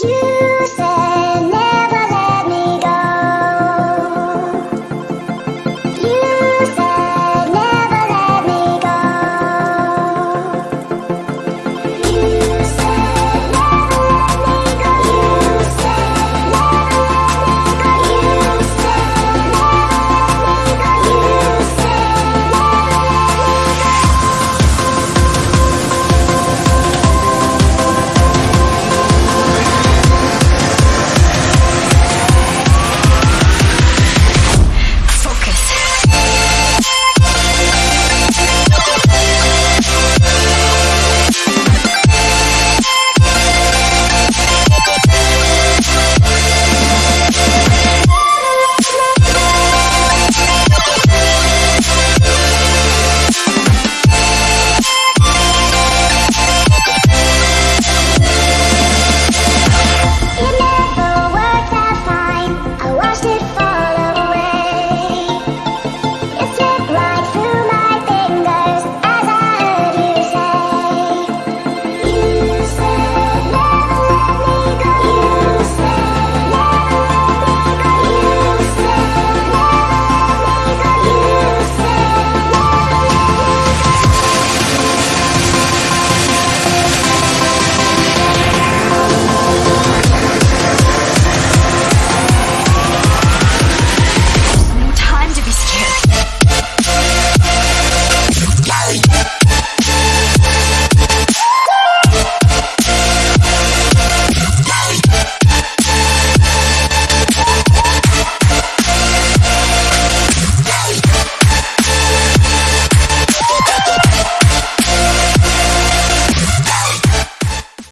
You say